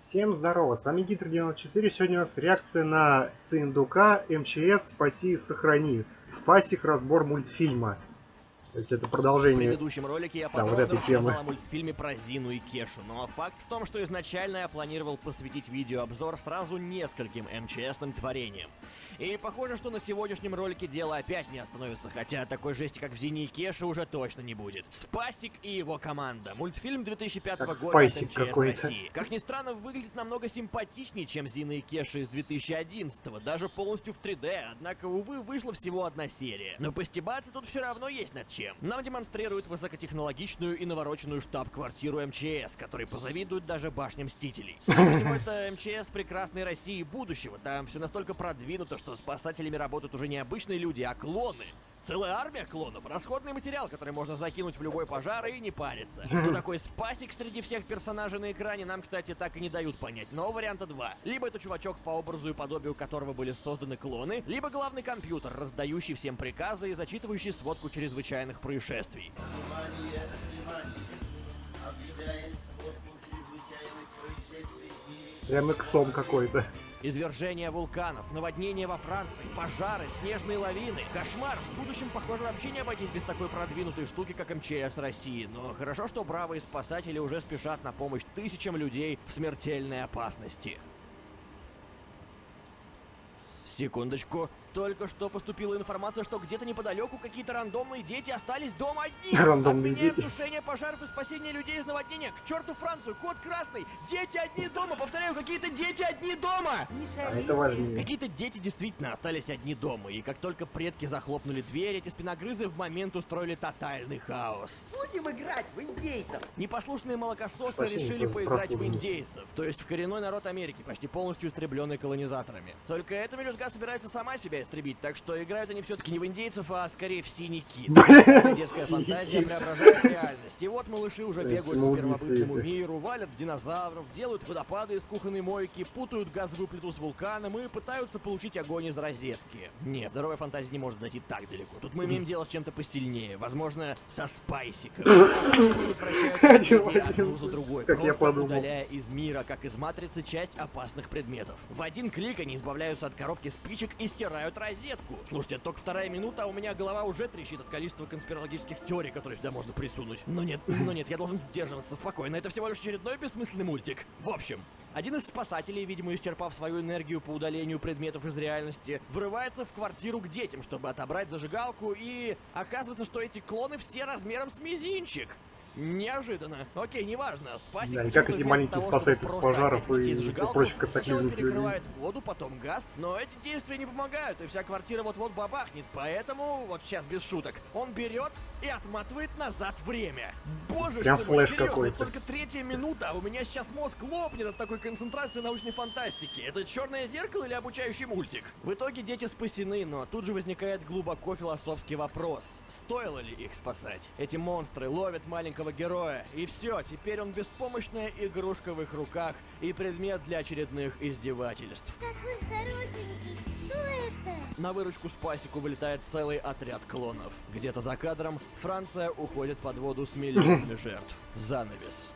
Всем здорово, с вами Гитр94. Сегодня у нас реакция на Циндука, МЧС, Спаси и Сохрани. Спасик, разбор мультфильма. То есть это продолжение. В предыдущем ролике я подробно вот этой темы. о мультфильме про Зину и Кешу, но факт в том, что изначально я планировал посвятить видеообзор сразу нескольким МЧСным творениям. И похоже, что на сегодняшнем ролике дело опять не остановится, хотя такой жести, как в Зине и Кеше, уже точно не будет. Спасик и его команда. Мультфильм 2005 Как года от МЧС. России. Как ни странно, выглядит намного симпатичнее, чем Зина и Кеша из 2011 даже полностью в 3D, однако, увы, вышла всего одна серия. Но постебаться тут все равно есть над чем. Нам демонстрируют высокотехнологичную и навороченную штаб-квартиру МЧС, которой позавидуют даже башня Мстителей. Скорее всего, это МЧС прекрасной России будущего. Там все настолько продвинуто, что спасателями работают уже не обычные люди, а клоны. Целая армия клонов, расходный материал, который можно закинуть в любой пожар и не париться. Кто такой спасик среди всех персонажей на экране, нам, кстати, так и не дают понять. Но варианта два. Либо это чувачок, по образу и подобию которого были созданы клоны, либо главный компьютер, раздающий всем приказы и зачитывающий сводку чрезвычайных происшествий. Внимание, внимание! Объявляем сводку чрезвычайных происшествий Прям иксом какой-то. Извержение вулканов, наводнения во Франции, пожары, снежные лавины. Кошмар! В будущем, похоже, вообще не обойтись без такой продвинутой штуки, как МЧС России. Но хорошо, что бравые спасатели уже спешат на помощь тысячам людей в смертельной опасности. Секундочку. Только что поступила информация, что где-то неподалеку какие-то рандомные дети остались дома одни. Рандомные Отменяем дети. тушение пожаров и спасение людей из наводнения. К черту Францию, код красный. Дети одни дома. Повторяю, какие-то дети одни дома. А. Какие-то дети действительно остались одни дома, и как только предки захлопнули дверь, эти спиногрызы в момент устроили тотальный хаос. Будем играть в индейцев. Непослушные молокососы Спасибо решили поиграть в индейцев, то есть в коренной народ Америки, почти полностью истребленный колонизаторами. Только эта мелюзга собирается сама себя истребить, так что играют они все-таки не в индейцев, а скорее в. Эта детская фантазия преображает реальность. И вот малыши уже бегают по первобытному миру, валят динозавров, делают водопады из кухонной мойки, путают газовую плиту с вулканом и пытаются получить огонь из розетки. Нет, здоровая фантазия не может зайти так далеко. Тут мы имеем дело с чем-то посильнее. Возможно, со спайсиком. Одну за другой, просто удаляя из мира, как из матрицы, часть опасных предметов. В один клик они избавляются от коробки спичек и стирают розетку. Слушайте, только вторая минута, а у меня голова уже трещит от количества конспирологических теорий, которые сюда можно присунуть. Но нет, но нет, я должен сдерживаться спокойно. Это всего лишь очередной бессмысленный мультик. В общем, один из спасателей, видимо, исчерпав свою энергию по удалению предметов из реальности, врывается в квартиру к детям, чтобы отобрать зажигалку, и оказывается, что эти клоны все размером с мизинчик. Неожиданно. Окей, неважно. Спасибо. Да, и как эти маленькие спасают из пожаров и прочих Сначала катаклизмов перекрывает воду, потом газ, но эти действия не помогают, и вся квартира вот-вот бабахнет. Поэтому, вот сейчас без шуток, он берет и отматывает назад время. Боже, Прям что серьезно, какой-то. только третья минута, а у меня сейчас мозг лопнет от такой концентрации научной фантастики. Это черное зеркало или обучающий мультик? В итоге дети спасены, но тут же возникает глубоко философский вопрос. Стоило ли их спасать? Эти монстры ловят маленького героя, и все, теперь он беспомощная игрушка в их руках и предмет для очередных издевательств. Какой хорошенький. Кто это? На выручку Спасику вылетает целый отряд клонов. Где-то за кадром Франция уходит под воду с миллионами жертв. Занавес.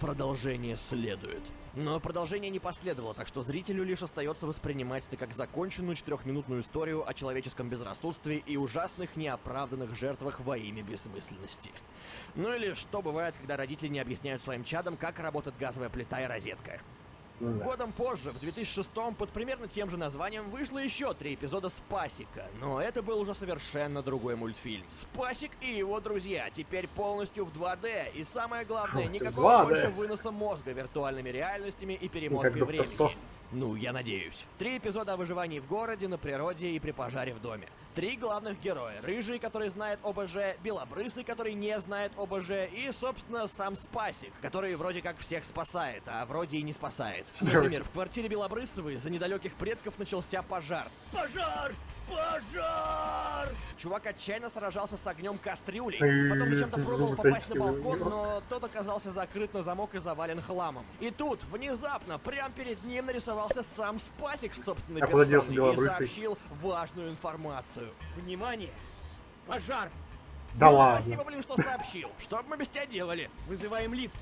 Продолжение следует. Но продолжение не последовало, так что зрителю лишь остается воспринимать это как законченную четырехминутную историю о человеческом безрассудстве и ужасных неоправданных жертвах во имя бессмысленности. Ну или что бывает, когда родители не объясняют своим чадам, как работает газовая плита и розетка. Ну да. Годом позже, в 2006 под примерно тем же названием, вышло еще три эпизода Спасика, но это был уже совершенно другой мультфильм. Спасик и его друзья теперь полностью в 2D, и самое главное, никакого 2D. больше выноса мозга виртуальными реальностями и перемоткой времени. Ну, я надеюсь. Три эпизода о выживании в городе, на природе и при пожаре в доме. Три главных героя. Рыжий, который знает ОБЖ, Белобрысый, который не знает ОБЖ, и, собственно, сам Спасик, который вроде как всех спасает, а вроде и не спасает. Например, в квартире Белобрысова из-за недалеких предков начался пожар. Пожар! Пожар! Чувак отчаянно сражался с огнем кастрюлей. Потом зачем-то пробовал попасть на балкон, но тот оказался закрыт на замок и завален хламом. И тут, внезапно, прямо перед ним нарисовался сам Спасик с собственной А персоной и сообщил важную информацию. Внимание! Пожар! Да Ну, ладно. Спасибо, блин, что сообщил. Что бы мы без тебя делали? Вызываем лифт.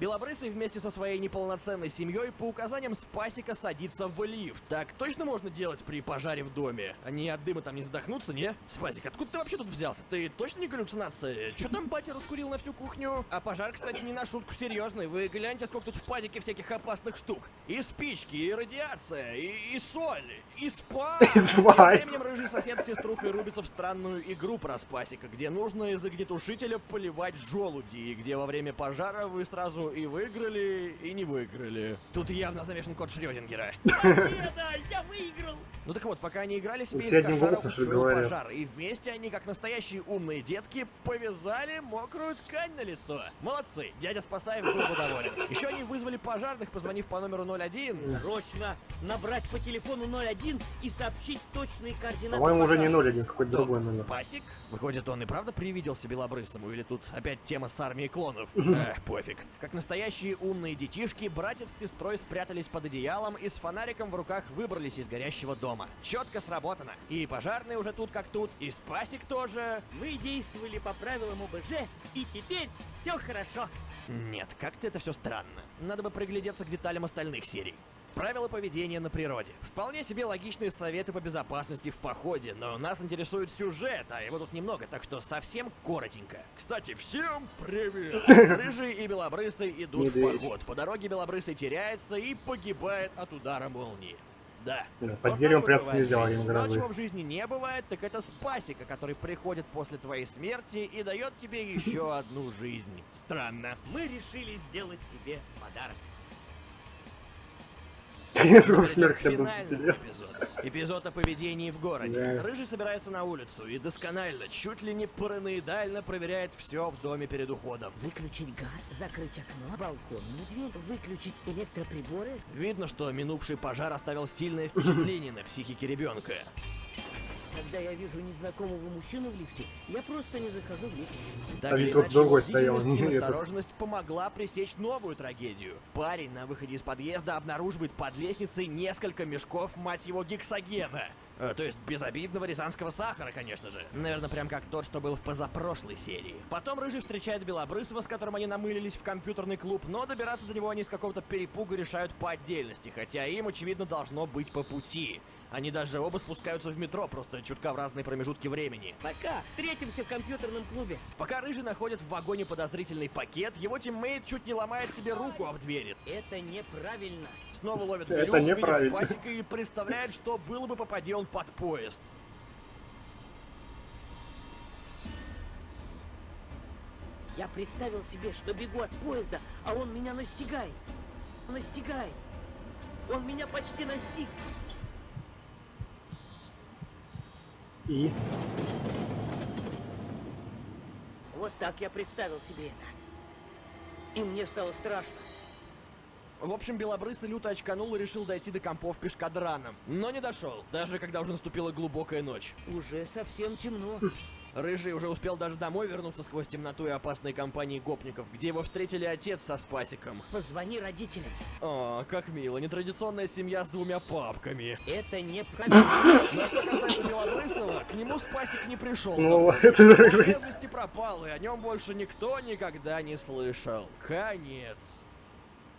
Белобрысый вместе со своей неполноценной семьей по указаниям Спасика садится в лифт. Так точно можно делать при пожаре в доме? Они от дыма там не задохнутся, не? Спасик, откуда ты вообще тут взялся? Ты точно не галлюцинация? Чё там батя раскурил на всю кухню? А пожар, кстати, не на шутку серьезный. Вы гляньте, сколько тут в падике всяких опасных штук. И спички, и радиация, и, и соль, и спайс. Тем временем рыжий сосед с сеструхой рубится в странную игру про Спасика, где нужно из огнетушителя поливать желуди, и где во время пожара вы сразу и выиграли, и не выиграли. Тут явно замешан код Шрёдингера. Победа! Я выиграл! Ну так вот, пока они играли, себе кошара устроил говорят? пожар, и вместе они, как настоящие умные детки, повязали мокрую ткань на лицо. Молодцы, дядя Спасаев был бы доволен. Еще они вызвали пожарных, позвонив по номеру 01. Срочно набрать по телефону 01 и сообщить точные координаты. По-моему, уже не пожара. 0-1, какой-то другой номер. Спасик? Выходит, он и правда привиделся белобрысому, или тут опять тема с армией клонов? Эх, пофиг. Как настоящие умные детишки, братец с сестрой спрятались под одеялом и с фонариком в руках выбрались из горящего дома. Четко сработано. И пожарные уже тут как тут, и Спасик тоже. Мы действовали по правилам ОБЖ, и теперь все хорошо. Нет, как-то это все странно. Надо бы приглядеться к деталям остальных серий. Правила поведения на природе. Вполне себе логичные советы по безопасности в походе, но нас интересует сюжет, а его тут немного, так что совсем коротенько. Кстати, всем привет! Рыжий и Белобрысый идут в Медведь. поход. По дороге Белобрысый теряется и погибает от удара молнии. Да. Вот Под так деревом вот прятаться нельзя во в время грозы. чего в жизни не бывает, так это спасика, который приходит после твоей смерти и дает тебе еще одну жизнь. Странно. Мы решили сделать тебе подарок. Эпизод. Эпизод о поведении в городе. Да. Рыжий собирается на улицу и досконально, чуть ли не параноидально проверяет все в доме перед уходом. Выключить газ, закрыть окно, балконную дверь, выключить электроприборы. Видно, что минувший пожар оставил сильное впечатление на психике ребенка. Когда я вижу незнакомого мужчину в лифте, я просто не захожу в лифт. Так А или ведь тут иначе, другой стоял, этот. осторожность помогла пресечь новую трагедию. Парень на выходе из подъезда обнаруживает под лестницей несколько мешков, мать его, гексогена. Э, то есть безобидного рязанского сахара, конечно же. Наверное, прям как тот, что был в позапрошлой серии. Потом Рыжий встречает Белобрысова, с которым они намылились в компьютерный клуб, но добираться до него они с какого-то перепуга решают по отдельности, хотя им, очевидно, должно быть по пути. Они даже оба спускаются в метро, просто чутка в разные промежутки времени. Пока встретимся в компьютерном клубе. Пока Рыжий находит в вагоне подозрительный пакет, его тиммейт чуть не ломает себе руку об двери. Это неправильно. Снова ловит глюк, видит. Спасика и представляет, что было бы, попади он под поезд. Я представил себе, что бегу от поезда, а он меня настигает. Настигает. Он меня почти настиг. И Вот так я представил себе это. И мне стало страшно. В общем, Белобрысый люто очканул и решил дойти до компов пешкадраном. Но не дошел, даже когда уже наступила глубокая ночь. Уже совсем темно. Рыжий уже успел даже домой вернуться сквозь темноту и опасной компании гопников, где его встретили отец со Спасиком. Позвони родителям. О, как мило, нетрадиционная семья с двумя папками. Это неправильно. Но что касается Белобрысова, к нему Спасик не пришел. снова домой. это рыжий. пропал, и о нем больше никто никогда не слышал. Конец.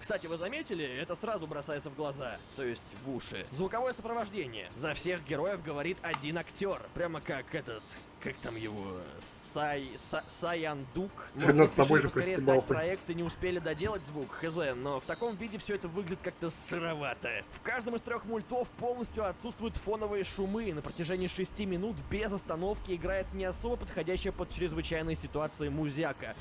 Кстати, вы заметили, это сразу бросается в глаза, то есть в уши. Звуковое сопровождение. За всех героев говорит один актер. Прямо как этот, как там его, Сай, Са, Саяндук. Может, над собой же сдать проект и не успели доделать звук, хз, но в таком виде все это выглядит как-то сыровато. В каждом из трех мультов полностью отсутствуют фоновые шумы, и на протяжении шести минут без остановки играет не особо подходящая под чрезвычайные ситуации музяка.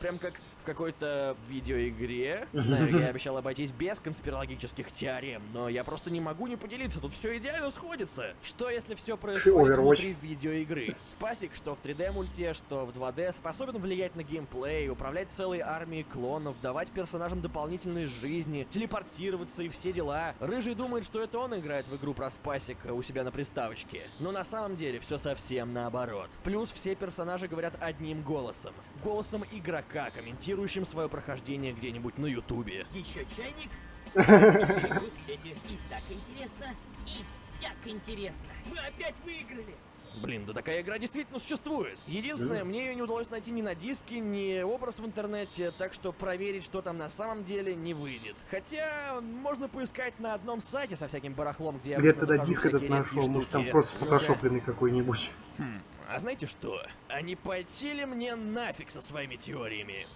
Прям как в какой-то видеоигре. Знаю, я обещал обойтись без конспирологических теорем, но я просто не могу не поделиться, тут все идеально сходится. Что если все происходит Overwatch. внутри видеоигры? Спасик, что в 3D мульте, что в 2D, способен влиять на геймплей, управлять целой армией клонов, давать персонажам дополнительные жизни, телепортироваться и все дела. Рыжий думает, что это он играет в игру про Спасика у себя на приставочке. Но на самом деле все совсем наоборот. Плюс все персонажи говорят одним голосом. Голосом игрока, комментирующим свое прохождение где-нибудь на ютубе. Еще чайник? И так интересно, и всяк интересно. Мы опять выиграли. Блин, да такая игра действительно существует. Единственное, Да. мне ее не удалось найти ни на диске, ни образ в интернете, так что проверить, что там на самом деле, не выйдет. Хотя, можно поискать на одном сайте со всяким барахлом, где я Где тогда диск этот нашел? Может там просто Ну-ка. фотошопленный какой-нибудь. Хм, а знаете что? А не пойти ли мне нафиг со своими теориями?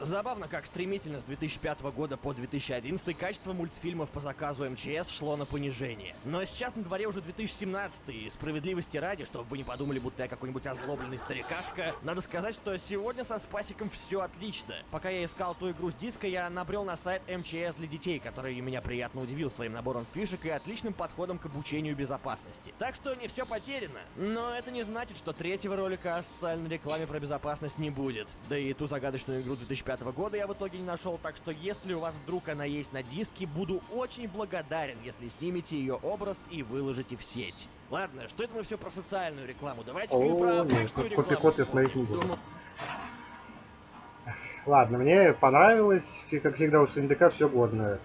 Забавно, как стремительно с 2005 года по 2011 качество мультфильмов по заказу МЧС шло на понижение. Но сейчас на дворе уже 2017, и справедливости ради, чтобы вы не подумали, будто я какой-нибудь озлобленный старикашка, надо сказать, что сегодня со Спасиком все отлично. Пока я искал ту игру с диска, я набрел на сайт МЧС для детей, который меня приятно удивил своим набором фишек и отличным подходом к обучению безопасности. Так что не все потеряно. Но это не значит, что третьего ролика о социальной рекламе про безопасность не будет. Да и ту загадочную игру 2005 года я в итоге не нашел, так что если у вас вдруг она есть на диске, буду очень благодарен, если снимете ее образ и выложите в сеть. Ладно, что это мы все про социальную рекламу? Давайте-ка и О, про нет, обычную рекламу я смотреть не буду. Ладно, мне понравилось, как всегда у СНДК все годное.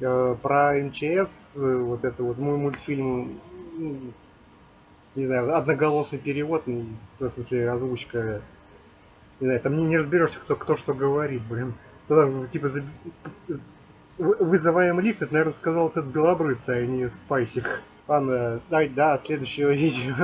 Э, Про МЧС, э, вот это вот мой мультфильм, м, не знаю, одноголосый перевод, ну, в смысле озвучка, не знаю, там не, не разберешься, кто, кто что говорит, блин. Ну, там, типа, за- вы- вызываем лифт, это, наверное, сказал этот белобрысый, а не спайсик. Ладно, давайте до следующего видео.